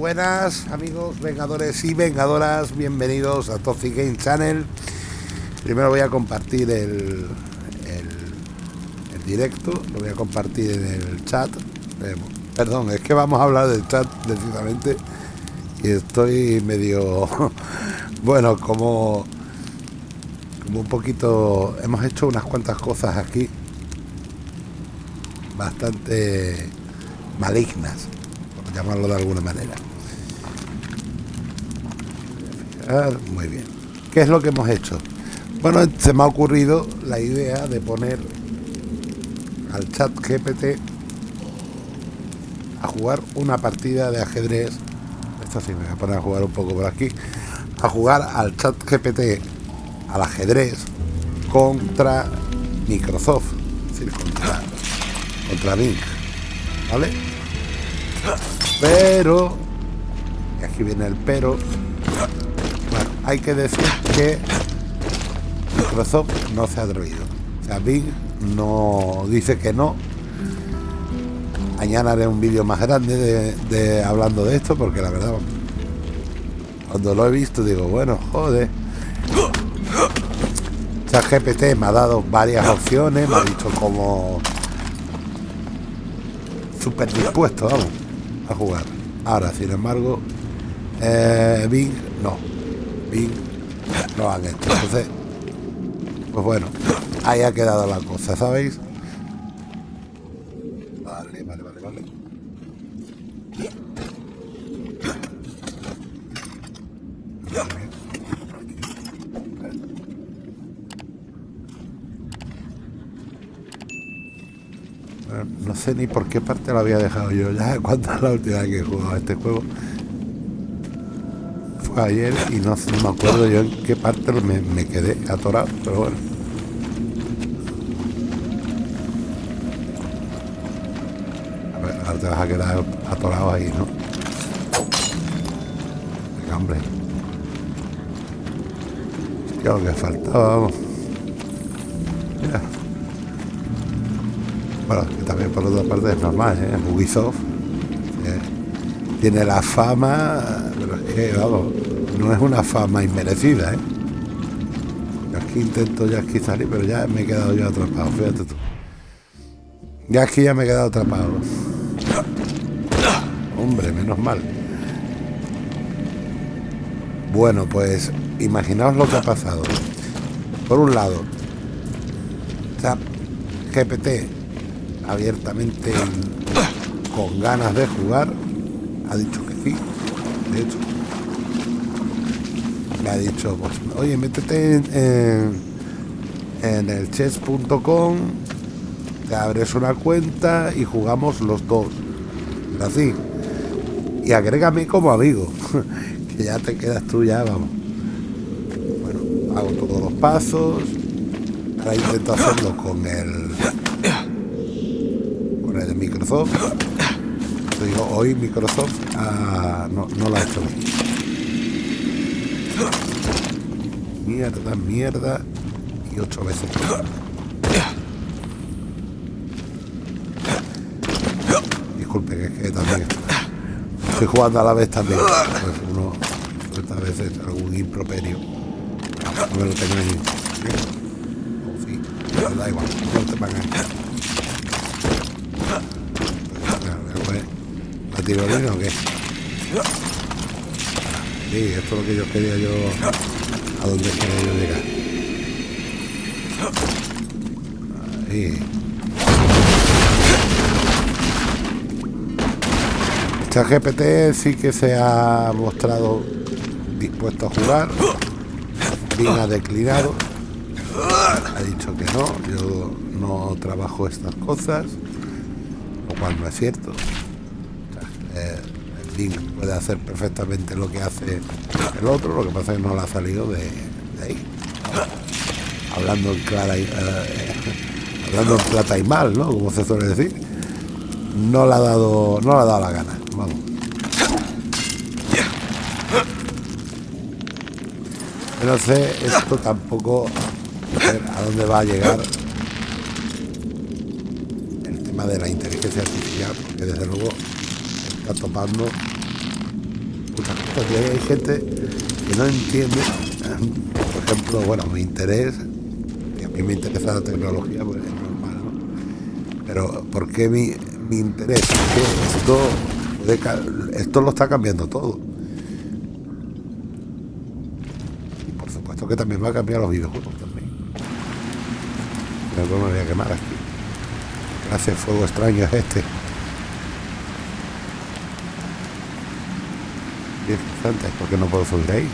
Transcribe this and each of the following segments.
buenas amigos vengadores y vengadoras, bienvenidos a Toxic Game Channel. Primero voy a compartir el, el, directo, lo voy a compartir en el chat. Eh, perdón, es que vamos a hablar del chat precisamente y estoy medio, bueno, como, como un poquito, hemos hecho unas cuantas cosas aquí bastante malignas, llamarlo de alguna manera. Muy bien. ¿Qué es lo que hemos hecho? Bueno, se me ha ocurrido la idea de poner al chat GPT a jugar una partida de ajedrez. Esto sí, me voy a poner a jugar un poco por aquí. A jugar al chat GPT al ajedrez contra Microsoft. Es decir, contra, contra Bing. ¿Vale? Pero, y aquí viene el pero, hay que decir que Microsoft no se ha atrevido. O sea, Bing no dice que no. Mañana haré un vídeo más grande de, hablando de esto, porque la verdad, cuando lo he visto digo, bueno, joder. GPT me ha dado varias opciones, me ha dicho como súper dispuesto, vamos a jugar. Ahora, sin embargo, eh, Bing no. Bing no han hecho. Entonces, pues bueno, ahí ha quedado la cosa, ¿sabéis? Vale, vale, vale, vale. no sé ni por qué parte lo había dejado yo ya cuando la última vez que he jugado este juego ayer y no, me acuerdo yo en qué parte me, quedé atorado pero bueno ahora te vas a quedar atorado ahí ¿no? hombre ya lo que faltaba vamos bueno, que también por otra parte es normal, ¿eh? Ubisoft eh, tiene la fama, pero es que, vamos, no es una fama inmerecida, ¿eh? Aquí intento ya aquí salir, pero ya me he quedado yo atrapado, fíjate tú. Ya aquí ya me he quedado atrapado. Hombre, menos mal. Bueno, pues imaginaos lo que ha pasado. Por un lado, GPT abiertamente con ganas de jugar. Ha dicho que sí, de hecho. Me ha dicho, pues, oye, métete en, en, el chess.com, te abres una cuenta y jugamos los dos. Así. Y agrégame como amigo, que ya te quedas tú ya, vamos. Bueno, hago todos los pasos. Ahora intento hacerlo con el de Microsoft. hoy Microsoft ah, no, no lo ha hecho. Mierda, mierda. Y ocho veces. Disculpe, que es que también estoy jugando a la vez también. Pues uno, a veces algún improperio. No me lo tengo ahí. O sí, da igual, no te van a tirolina o qué? Sí, esto es lo que yo quería yo... A dónde quería yo llegar. Ahí. GPT sí que se ha mostrado dispuesto a jugar. Bien ha declinado. Ha dicho que no, yo no trabajo estas cosas, lo cual no es cierto puede hacer perfectamente lo que hace el otro, lo que pasa es que no le ha salido de, ahí. Hablando en clara y, eh, hablando en plata y mal, ¿no? Como se suele decir. No le ha dado, no le ha dado la gana. Vamos. no sé esto tampoco a dónde va a llegar el tema de la inteligencia artificial, porque desde luego topando porque hay gente que no entiende, por ejemplo, bueno, mi interés, que a mí me interesa la tecnología, pues es normal, ¿no? Pero ¿por qué mi, mi interés? que esto, esto lo está cambiando todo. Y por supuesto que también va a cambiar los videojuegos también. Pero me voy a quemar aquí. Gracias, fuego extraño es este. Porque no puedo subir ahí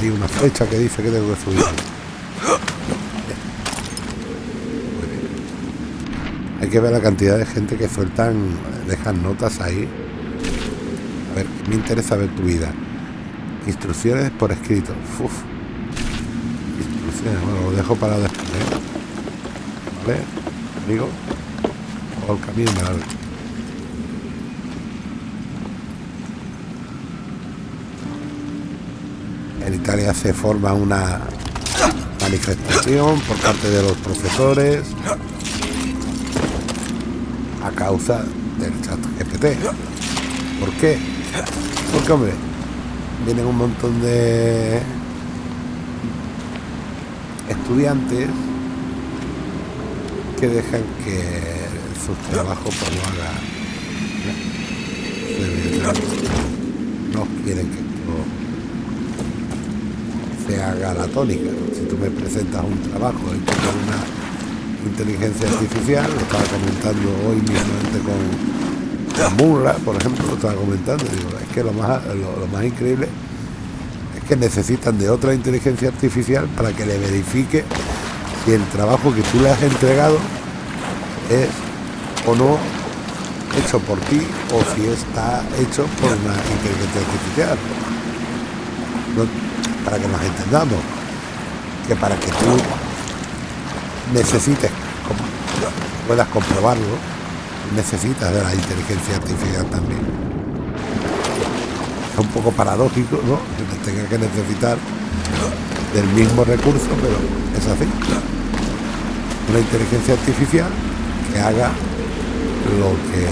hay, una flecha que dice que tengo que subir. Hay que ver la cantidad de gente que sueltan dejan notas ahí. A ver me interesa ver tu vida. Instrucciones por escrito. Instrucciones bueno lo dejo para después ¿eh? vale amigo. O el camino En Italia se forma una manifestación por parte de los profesores a causa del chat GPT. ¿Por qué? Porque, hombre, vienen un montón de estudiantes que dejan que su trabajo pues lo haga no quieren que se haga la tónica. Si tú me presentas un trabajo hecho con una inteligencia artificial, lo estaba comentando hoy mismamente con Murra, por ejemplo, lo estaba comentando, digo, es que lo más, lo, más increíble es que necesitan de otra inteligencia artificial para que le verifique si el trabajo que tú le has entregado es o no hecho por ti o si está hecho por una inteligencia artificial para que nos entendamos, que para que tú necesites, puedas comprobarlo, necesitas de la inteligencia artificial también. Es un poco paradójico, ¿no? Que tenga que necesitar del mismo recurso, pero es así. Una inteligencia artificial que haga lo que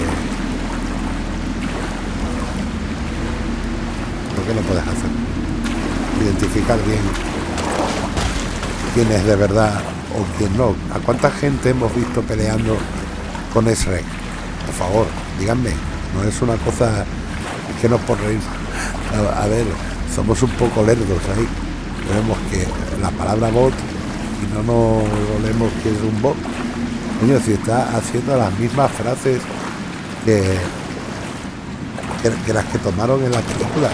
lo que no puedes hacer identificar bien quién es de verdad o quién no. ¿A cuánta gente hemos visto peleando con SREC? Por favor, díganme, no es una cosa que nos por reír. A, ver, somos un poco lerdos ahí. Vemos que la palabra bot y no nos volvemos que es un bot. Coño, si está haciendo las mismas frases que, que las que tomaron en la película.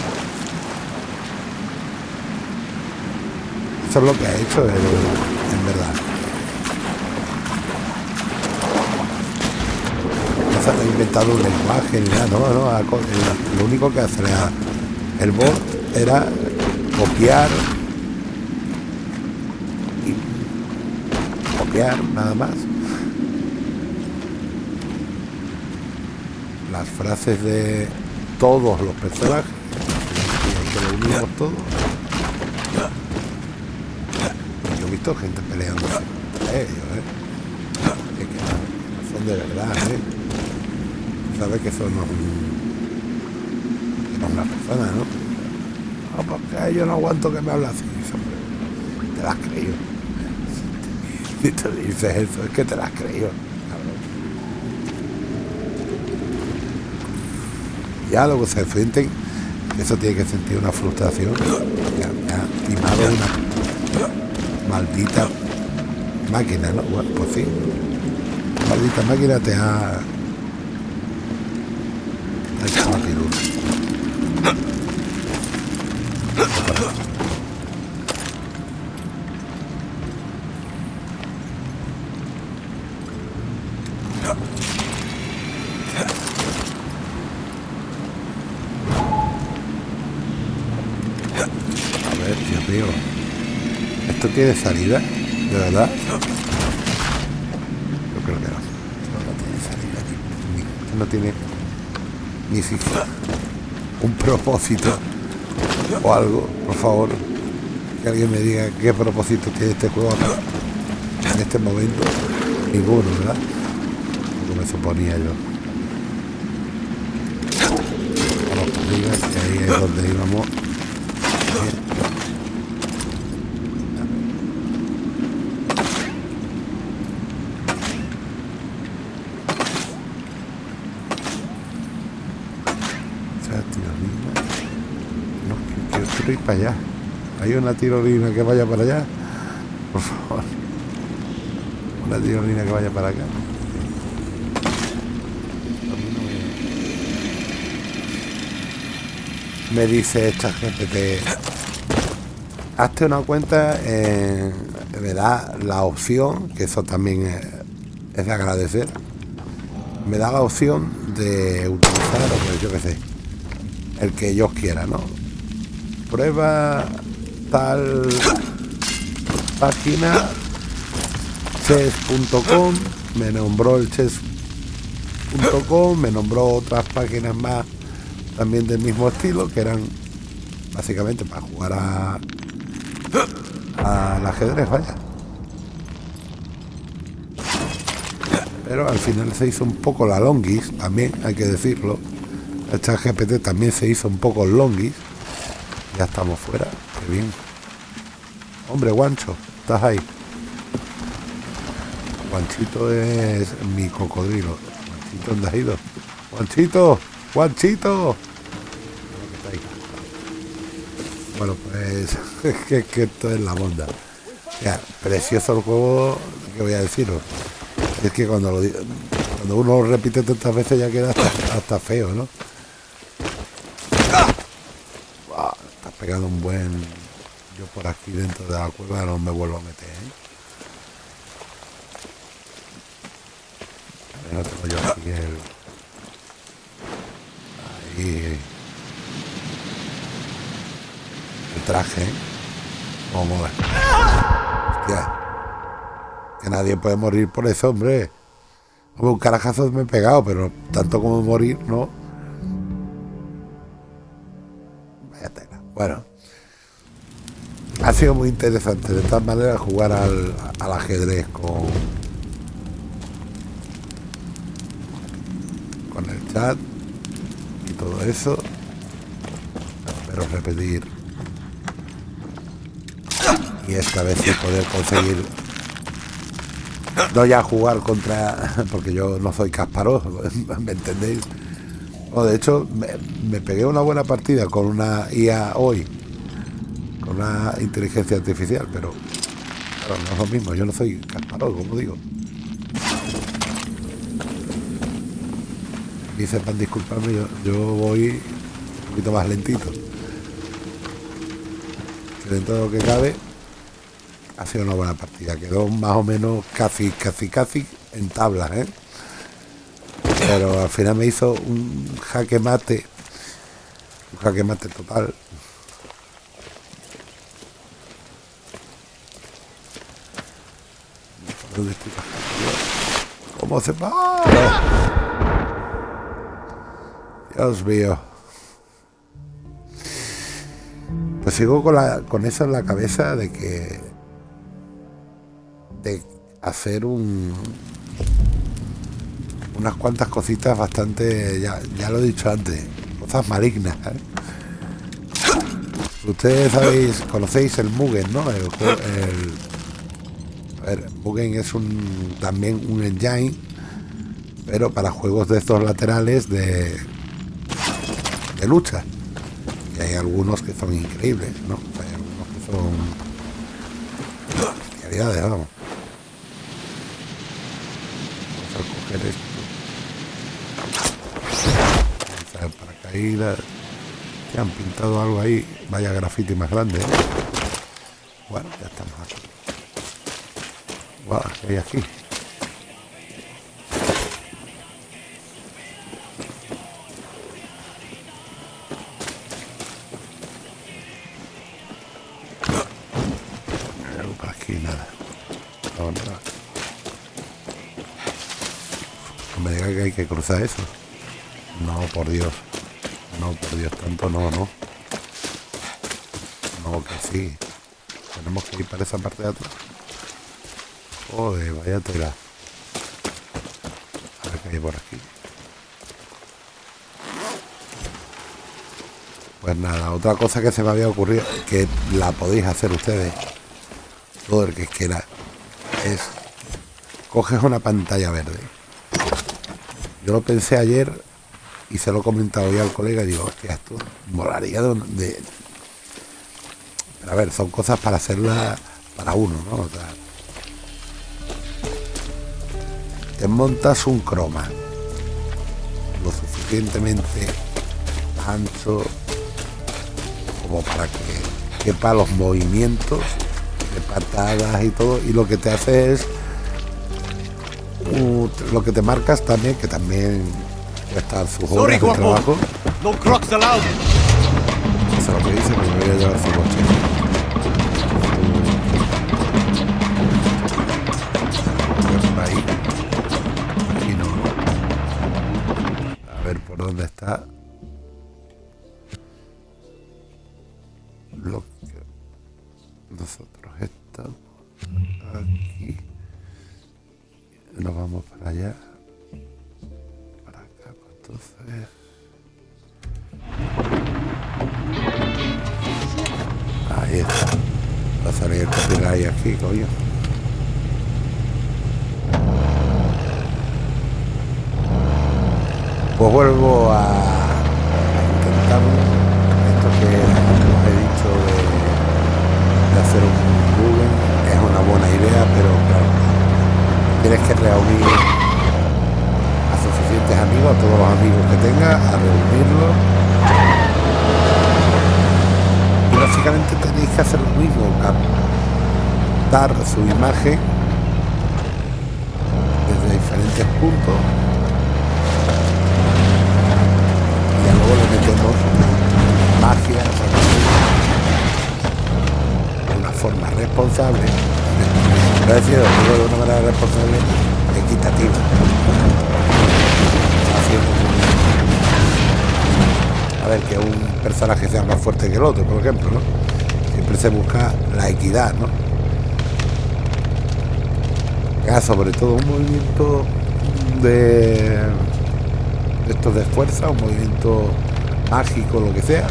Eso es lo que ha hecho en verdad. No ha inventado un lenguaje ni nada, no, no, lo único que hace el bot era copiar y copiar nada más las frases de todos los personajes que lo unimos todos gente peleando ellos, ¿eh? Son de verdad, ¿eh? Sabe que son, una persona, ¿no? Porque yo no aguanto que me hable así. Te las creído. Si te dices eso, es que te las has creído. Ya luego se enfrenten, eso tiene que sentir una frustración. Ya, ya timado una maldita máquina, ¿no? Bueno, pues sí. Maldita máquina te ha... Ha hecho A ver, Dios mío. ¿Esto tiene salida? ¿De verdad? Yo creo que no. No tiene salida. Ni, no tiene ni siquiera un propósito o algo, por favor. Que alguien me diga qué propósito tiene este juego en este momento. Ninguno, ¿verdad? Como me suponía yo. ahí es donde íbamos quiero ir allá. ¿Hay una tirolina que vaya para allá? Por favor. Una tirolina que vaya para acá. me dice esta GPT hazte una cuenta me da la opción que eso también es, de agradecer me da la opción de utilizar pues yo qué sé el que ellos quieran no prueba tal página chess.com me nombró el chess.com me nombró otras páginas más también del mismo estilo, que eran básicamente para jugar a al ajedrez, vaya. Pero al final se hizo un poco la longis, también hay que decirlo. Chat GPT también se hizo un poco longis. Ya estamos fuera, qué bien. Hombre, Guancho, estás ahí. Guanchito es mi cocodrilo. Guanchito, ¿dónde has ido? Guanchito, Guanchito. Bueno, pues que, que esto es la monda. Ya, precioso el juego, ¿qué voy a deciros? Es que cuando, lo, cuando uno lo repite tantas veces ya queda hasta, feo, ¿no? Estás pegando un buen... Yo por aquí dentro de la cueva no me vuelvo a meter, ¿eh? Tengo yo aquí el... Ahí... traje. Como Hostia. Que nadie puede morir por eso, hombre. un carajazo me he pegado, pero tanto como morir, no. Sido muy interesante de todas maneras jugar al, ajedrez con, con el chat y todo eso. Espero repetir. Y esta vez sí poder conseguir no ya jugar contra porque yo no soy Kasparov me entendéis o de hecho me, pegué una buena partida con una IA hoy una inteligencia artificial pero no es lo mismo yo no soy Kasparov como digo dice para disculparme yo, yo voy un poquito más lentito que dentro de lo que cabe ha sido una buena partida. Quedó más o menos casi, casi, casi en tablas, ¿eh? Pero al final me hizo un jaque mate. Un jaque mate total. ¿Cómo se va? Dios mío. Pues sigo con, la, con eso en la cabeza de que de hacer un unas cuantas cositas bastante, ya, ya lo he dicho antes, cosas malignas. ¿eh? Ustedes sabéis, conocéis el Mugen, ¿no? Ver, Mugen es un también un engine, pero para juegos de estos laterales de, de lucha. Y hay algunos que son increíbles, ¿no? Hay algunos que son vamos. para caída que han pintado algo ahí vaya grafiti más grande ¿eh? bueno ya estamos aquí wow, ¿qué hay aquí? aquí nada no, me diga que hay que cruzar eso. No, por Dios. No, por Dios, tanto no, no. No, que sí. Tenemos que ir para esa parte de atrás. Joder, vaya tela. A ver qué hay por aquí. Pues nada, otra cosa que se me había ocurrido, que la podéis hacer ustedes, todo el que quiera, es coges una pantalla verde. Yo lo pensé ayer y se lo he comentado ya al colega y digo, hostia, esto molaría de, a ver, son cosas para hacerlas para uno, ¿no? Te montas un croma lo suficientemente ancho como para que quepa los movimientos de patadas y todo y lo que te hace es lo que te marcas también que también puede estar su horas de trabajo. No crocs allowed. Eso es lo que dice que me voy a llevar su coche su imagen desde diferentes puntos le metemos magia de una forma responsable, decir, de una manera responsable, equitativa. A ver, que un personaje sea más fuerte que el otro, por ejemplo. Siempre se busca la equidad, ¿no? Ya, sobre todo un movimiento de estos de fuerza, un movimiento mágico, lo que sea.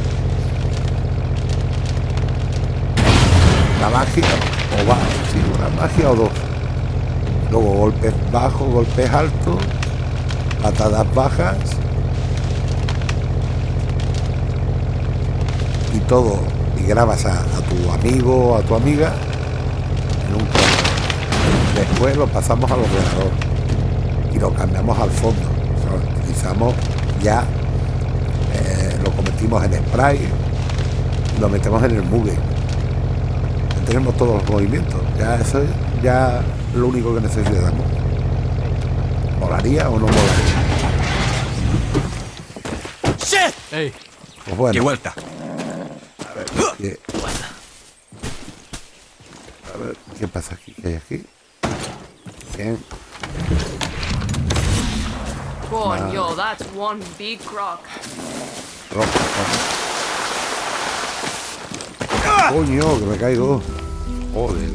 La magia, o va, sí, una magia o dos. Luego golpes bajos, golpes altos, patadas bajas. Y todo, y grabas a, tu amigo a tu amiga en un Después lo pasamos al ordenador y lo cambiamos al fondo utilizamos ya, eh, lo convertimos en spray, lo metemos en el mugue. Tenemos todos los movimientos. Ya eso es ya lo único que necesitamos. ¿Molaría o no molaría? Hey. Pues bueno. ¡Qué vuelta! A ver, ¿qué, a ver, ¿qué pasa aquí? ¿Qué hay aquí? Bien. Coño, that's one big croc. Coño, que me caigo. Joder.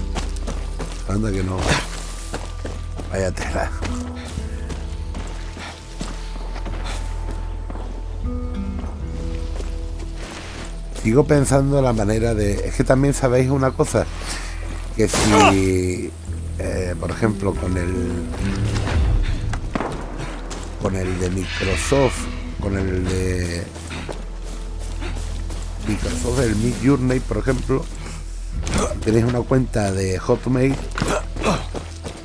Anda que no. Vaya tela. Sigo pensando en la manera de... Es que también sabéis una cosa. Que si, por ejemplo, con el con el de Microsoft, con el de Microsoft, el Mid Journey, por ejemplo, tenéis una cuenta de Hotmail,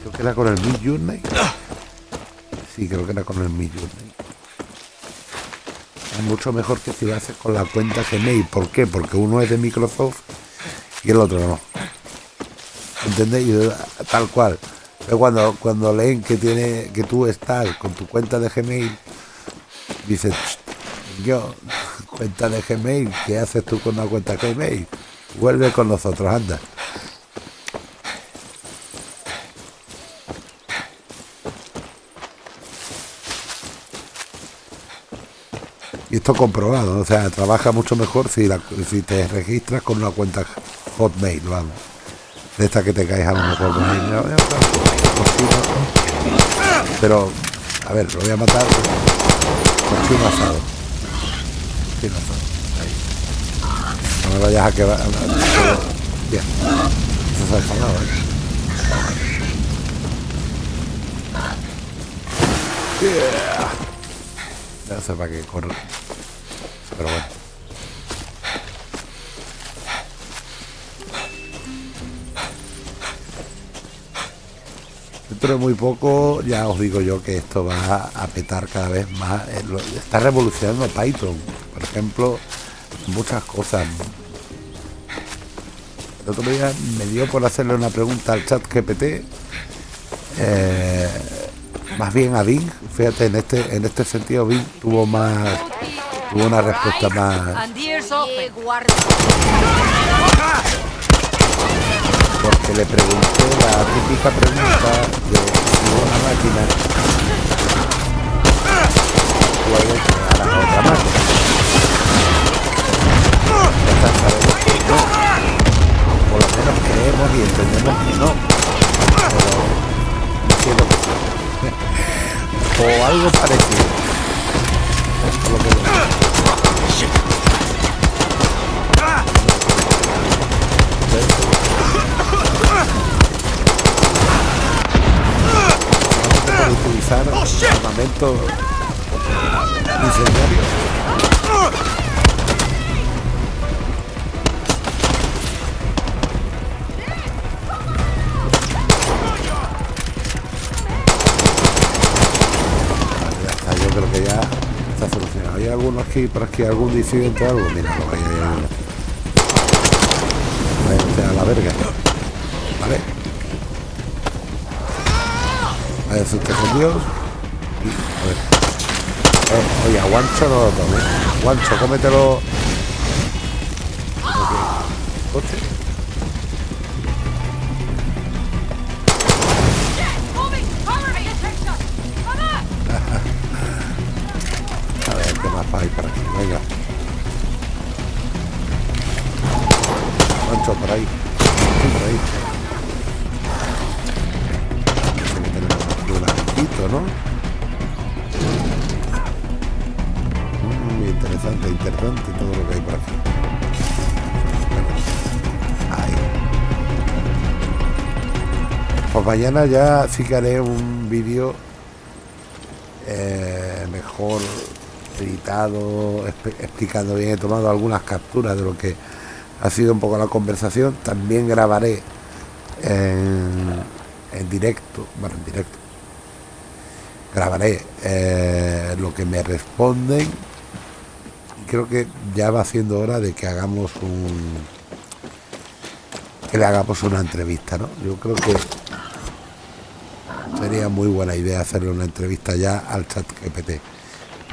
creo que era con el Mid Journey. Sí, creo que era con el Mid Journey. Es mucho mejor que si lo haces con la cuenta Gmail. ¿Por qué? Porque uno es de Microsoft y el otro no. ¿Entendéis? Tal cual. Pero cuando, cuando leen que tiene que tú estás con tu cuenta de Gmail, dices, yo, cuenta de Gmail, ¿qué haces tú con una cuenta de Gmail? Vuelve con nosotros, anda. Y esto comprobado, o sea, trabaja mucho mejor si, si te registras con una cuenta Hotmail, vamos de esta que te caes a lo mejor. Pero, a ver, lo voy a matar. Cochino asado. Cochino asado. Ahí. No me vayas a quedar. Bien. Eso se ha enfadado, ¿eh? Yeah. No sé para qué corre. Pero bueno. Dentro de muy poco ya os digo yo que esto va a petar cada vez más. Eh, lo- Está revolucionando Python, por ejemplo, muchas cosas. El otro día me dio por hacerle una pregunta al chat GPT. eh, más bien a Bing, fíjate, en este, en este sentido Bing tuvo más, tuvo una respuesta más. Porque le pregunté la típica pregunta de si una máquina puede crear a otra máquina. Esta sabemos que no. Por lo menos creemos y entendemos que no. Pero no sé lo que sí. o algo parecido. Por lo que. Para utilizar armamento incendiario. Que. ¿Hay alguno aquí, por aquí, algún disidente o algo? Mira, lo usted a la verga. Vale. Vaya usted con Dios. Y, a ver. Eh, oye, a no lo tomes. Guancho, cómetelo. Ok. Mañana ya sí un vídeo eh, mejor editado, explicando bien, he tomado algunas capturas de lo que ha sido un poco la conversación. También grabaré en, directo, bueno, en directo. Grabaré eh, lo que me responden. Creo que ya va siendo hora de que hagamos un que le hagamos una entrevista, ¿no? Yo creo que sería muy buena idea hacerle una entrevista ya al chat GPT. El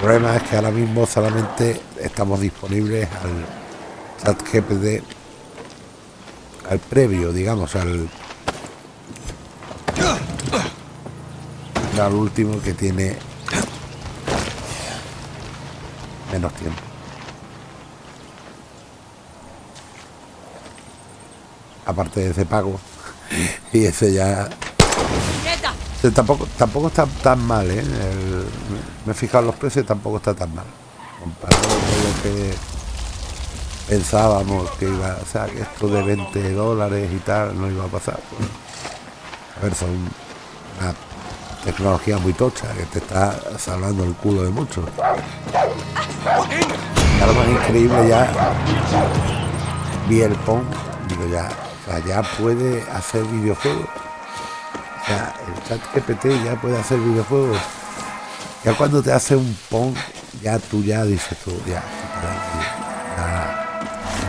problema es que ahora mismo solamente estamos disponibles al chat GPT, al previo, digamos, al, al último que tiene menos tiempo. Aparte de ese pago, y ese ya tampoco, tampoco está tan mal, ¿eh? Me he fijado los precios, tampoco está tan mal. Comparado con lo que pensábamos que iba, o sea, que esto de 20 dólares y tal no iba a pasar. a ver, son una tecnología muy tocha que te está salvando el culo de mucho. Y algo más increíble ya vi el ya, ya puede hacer videojuegos. El chat GPT ya puede hacer videojuegos. Ya cuando te hace un pong, ya tú ya dices tú, ya,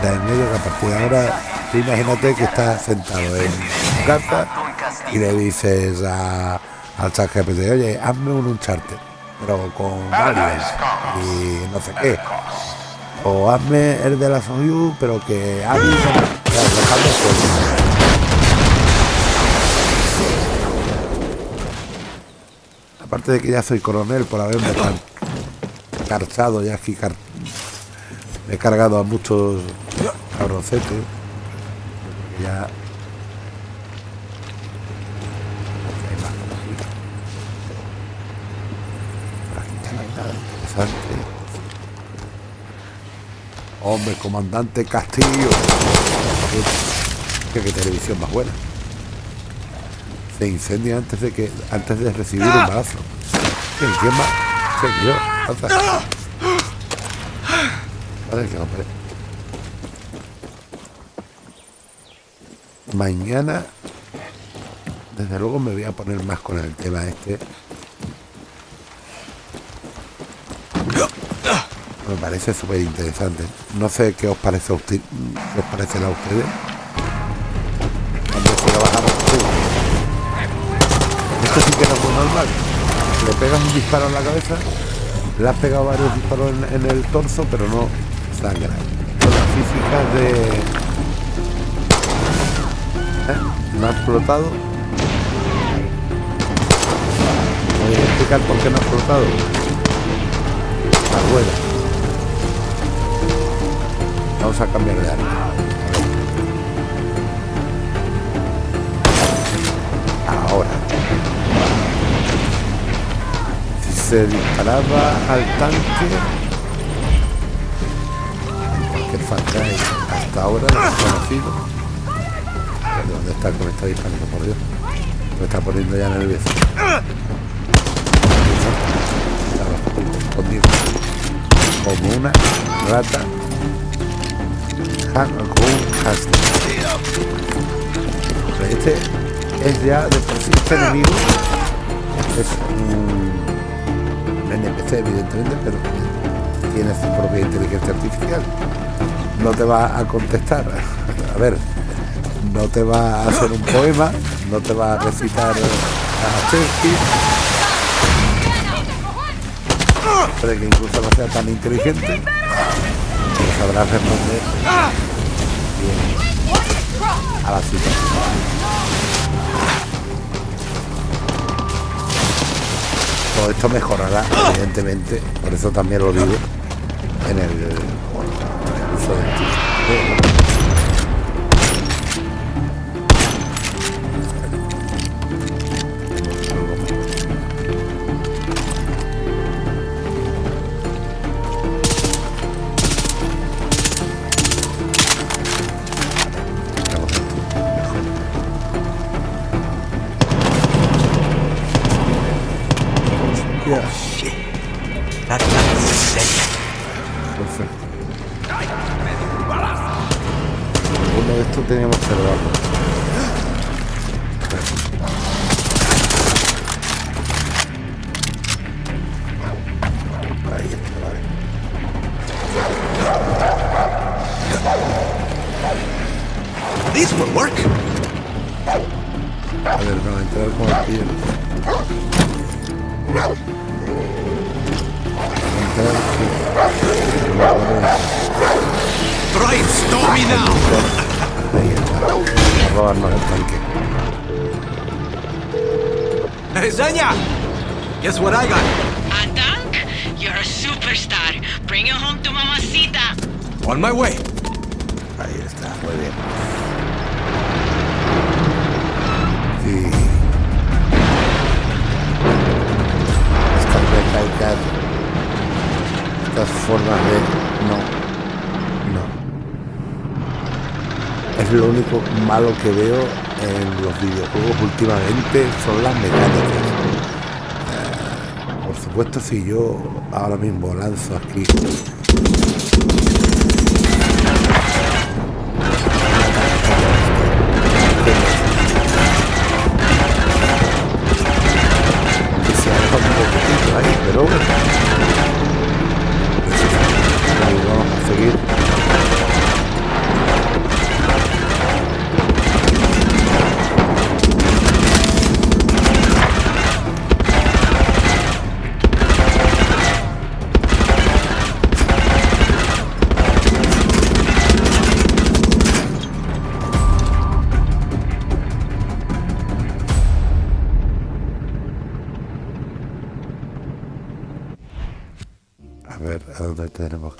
ya, en medio que a partir de ahora, tú imagínate que estás sentado en tu casa y le dices a, al chat GPT, oye, hazme un Uncharted, pero con aliens y no sé qué. O hazme el de la Soyu, pero que hable con- ya, dejadme suelto. Aparte de que ya soy coronel por haberme car- carchado ya aquí he cargado a muchos cabroncetes. Ya. Hombre, comandante Castillo. Qué, qué televisión más buena. Se incendia antes de que antes de recibir un balazo. Vale, que. Mañana, desde luego, me voy a poner más con el tema este. Me parece súper interesante. No sé qué os parece a usted, qué os parecerá a ustedes. Que es muy normal. Le pegas un disparo en la cabeza, le has pegado varios disparos en, el torso, pero no sangra. Con las físicas de. ¿Eh? No ha explotado. ¿Me voy a explicar por qué no ha explotado? La rueda. Vamos a cambiar de arma. Ahora. Se disparaba al tanque, que es hasta ahora desconocido. ¿Dónde está que me está disparando, por Dios? Me está poniendo ya nervioso. Estaba escondido. Como una rata. Este es ya de por sí este enemigo. Es un NPC evidentemente, pero tiene su propia inteligencia artificial. No te va a contestar. A ver, no te va a hacer un poema, no te va a recitar a Shakespeare. Puede que incluso no sea tan inteligente, pero sabrá responder bien a la situación. Todo esto mejorará, evidentemente, por eso también lo digo, en el, bueno, del título. Ahí está, muy bien. Sí. Recaicas, estas formas de... No. No. Es lo único malo que veo en los videojuegos últimamente, son las mecánicas. Eh, por supuesto, si yo ahora mismo lanzo aquí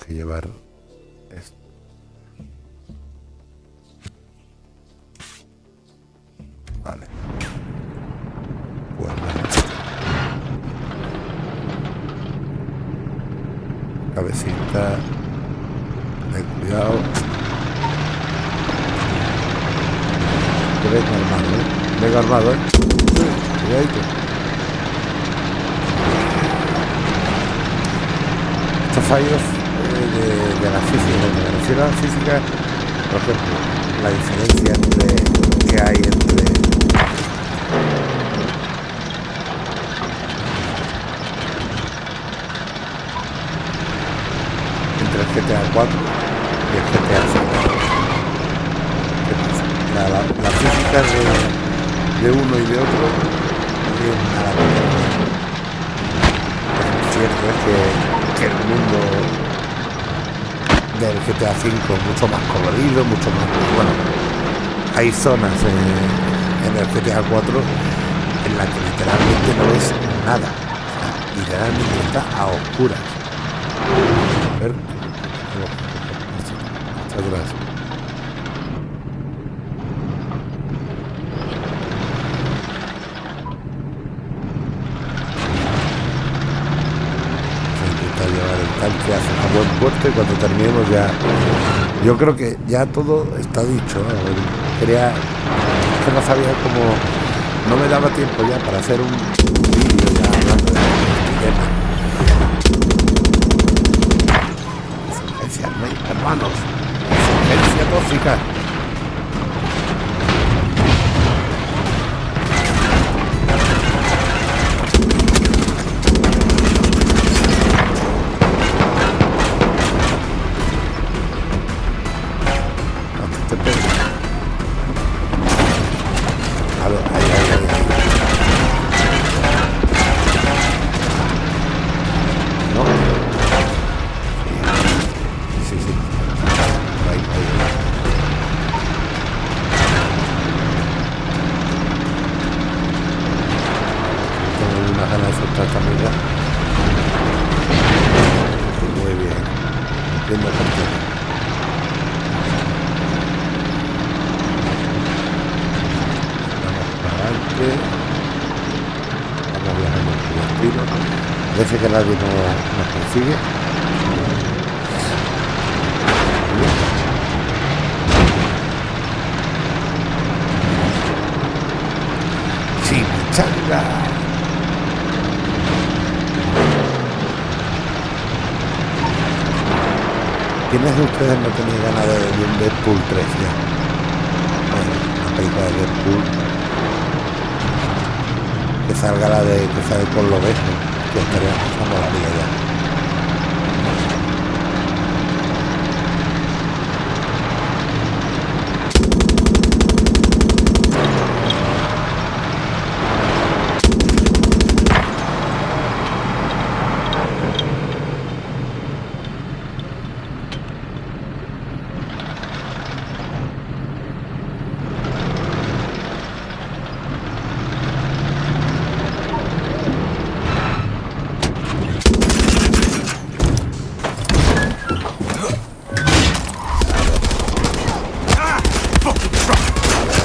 que llevar esto? Vale. Guardar. Cabecita. Cuidado. Venga armado, ¿eh? Venga armado, ¿eh? Estos fallos eh, de, de la física, me refiero a la física, por ejemplo, la diferencia entre que hay entre entre el GTA 4 y el GTA 5. ¿Qué pasa? La, la, la física de, de uno y de otro no tiene nada cierto es que, que el mundo del GTA 5 es mucho más colorido, mucho más... Bueno, hay zonas en, el GTA 4 en las que literalmente no ves nada. O sea, literalmente está a oscuras. A ver. Hacia atrás. Vamos a tanque hacia un buen puerto y cuando terminemos ya yo creo que ya todo está dicho ¿no? quería que no sabía cómo no me daba tiempo ya para hacer un vídeo ya hablando de este tema hermanos insurgencia tóxica Parece que nadie no- nos consigue. Chimichanga. ¿Quiénes de ustedes no tenéis ganas de ver un Deadpool 3 ya? Bueno, una película de Deadpool. Que salga la de que sale por lo beso. Que estaría pasando la ya.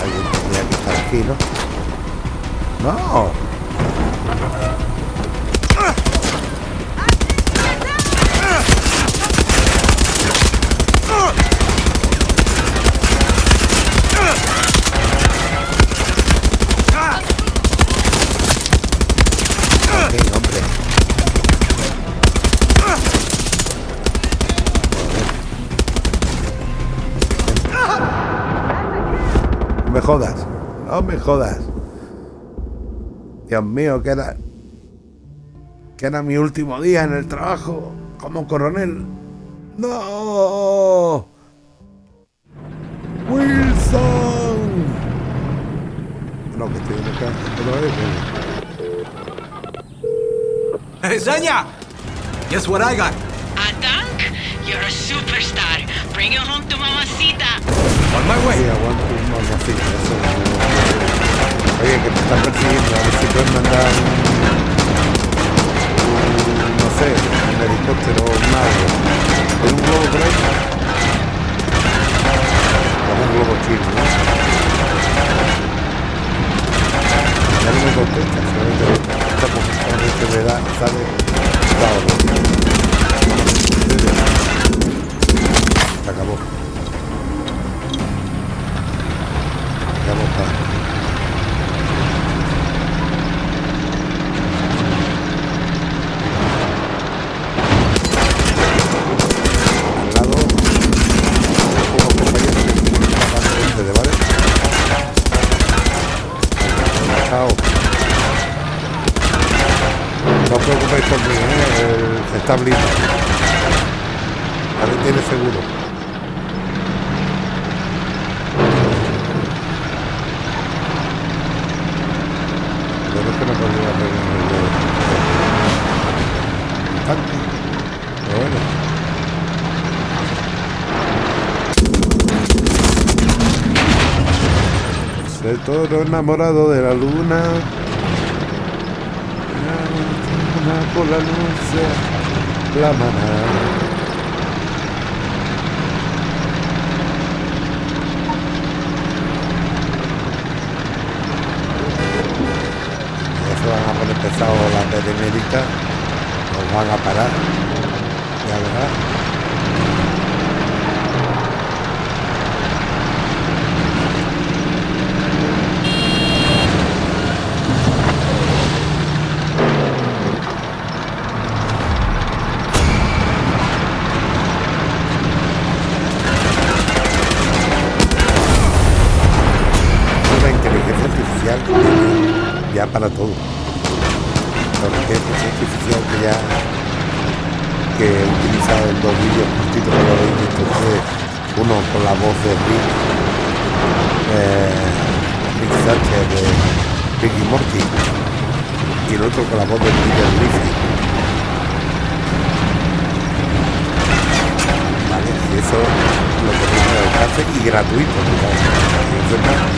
Alguien tendría que estar aquí, ¿no? ¡No! Ok, hombre. No me jodas. No me jodas. Dios mío, que era. Que era mi último día en el trabajo como coronel. ¡No! ¡Wilson! No, que estoy en el campo otra vez. ¿no? Hey, Zenya! Guess what I got? A tank? You're a superstar. Bring it home to mamacita. On my Sí, way. aguanto un mamacita, eso no- Oye, que te están persiguiendo, a ver si puedes mandar un, un- no sé, un helicóptero o un algo. ¿Hay un globo por ahí? Como un globo chino, ¿no? Ya no me contesta, solamente esta posición que me da, sale, claro, está blindado. Ahora tiene seguro. Yo creo que no podría arreglar el de- el tanque. Pero bueno. El toro enamorado de la luna. La por la luz la manada. Van a poner pesados las beneméritas. Nos van a parar. Ya verás. una inteligencia artificial ya para todo. La inteligencia artificial que ya que he utilizado en dos vídeos cortitos que lo visto ustedes, uno con la voz de Rick, eh, Rick de Rick y Morty, y el otro con la voz de Peter Griffin. Vale, y eso lo al alcance y gratuito.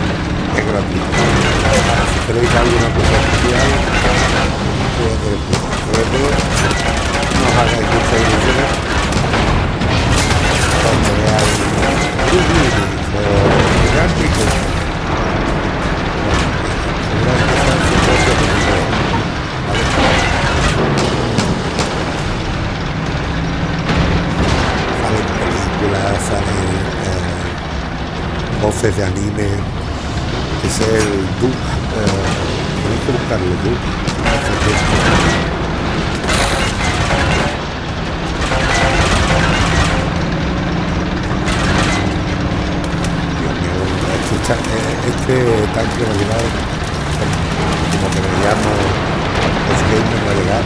¿no? Es gratuito. Si queréis alguna cosa especial, pues, eh, sobre todo, no hagáis muchas ilusiones cuando veáis Bruce Willis o Gigántico. Seguramente sean su propio película, ¿vale? Salen películas, salen eh, voces de anime, es el Duke. Eh, tenéis que buscarlo, Duke. Este, eh, este tanque va a llevar, como que me llamo, es gamer va a llegar.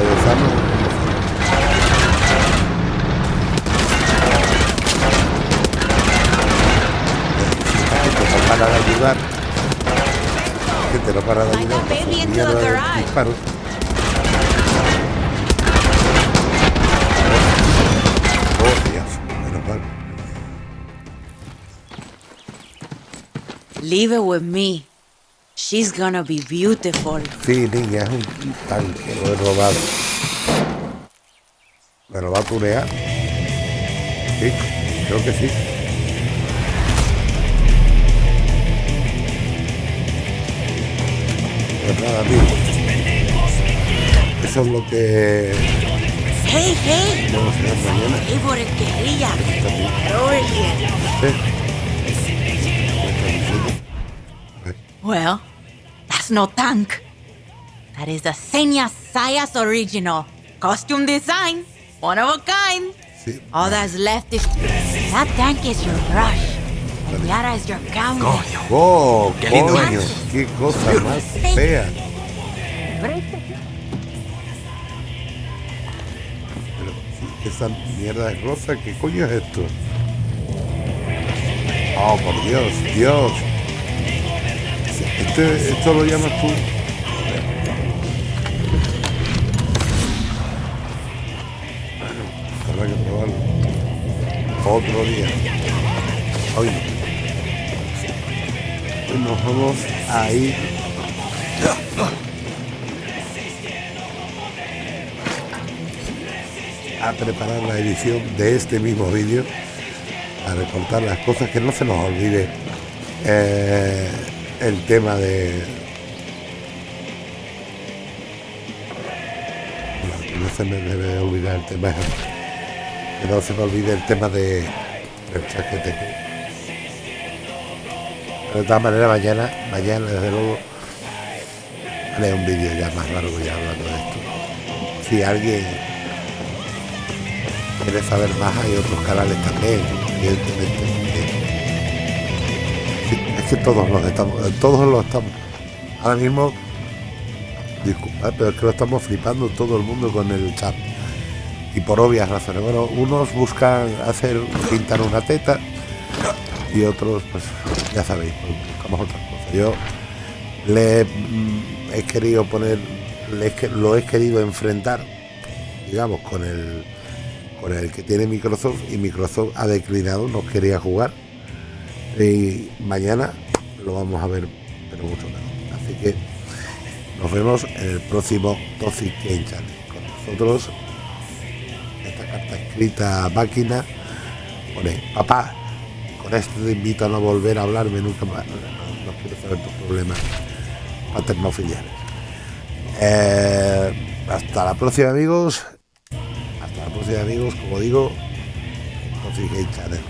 De para de ayudar. Gente no para de ayudar. de disparos. Oh, Dios, menos mal. Leave it with me. She's gonna be beautiful. Sí, niña, es un tanque, lo he robado. ¿Me lo va a tunear? Sí, creo que sí. Pues nada, amigo. Eso es lo que Hey, hey! vamos a hacer mañana. Get over here. Well, that's no tank. That is the Senya Sayas original. Costume design. One of a kind. Sí. All that's left is... That tank is your brush. Yara is your canvas. Coño. ¡Oh, Qué lindo coño! es. ¡Qué cosa más fea! Pero si esa mierda es rosa, ¿qué coño es esto? ¡Oh, por Dios! ¡Dios! Este, ¿Esto lo llamas tú? Bueno, habrá que probarlo. Otro día. Hoy nos vamos a ir a preparar la edición de este mismo vídeo a recortar las cosas que no se nos olvide. Eh, el tema de no, se me debe olvidar el tema que no se me olvide el tema de el chaquete de todas maneras mañana mañana desde luego haré un vídeo ya más largo ya hablando de esto si alguien quiere saber más hay otros canales también evidentemente Es que todos los estamos, todos los estamos. Ahora mismo, disculpa, pero es que lo estamos flipando todo el mundo con el chat. Y por obvias razones. Bueno, unos buscan hacer, pintar una teta y otros, pues ya sabéis, pues, buscamos otras cosas. Yo le mm, he querido poner, le lo he querido enfrentar, digamos, con el con el que tiene Microsoft y Microsoft ha declinado, no quería jugar. Y mañana lo vamos a ver, pero mucho menos. Así que nos vemos en el próximo Toxic Game Channel. Con nosotros, esta carta escrita máquina pone, papá, esto te invito a no volver a hablarme nunca más. No, no- no quiero saber tus problemas paternofiliares. Eh, hasta la próxima, amigos. Hasta la próxima, amigos. Como digo, Toxic Game Channel.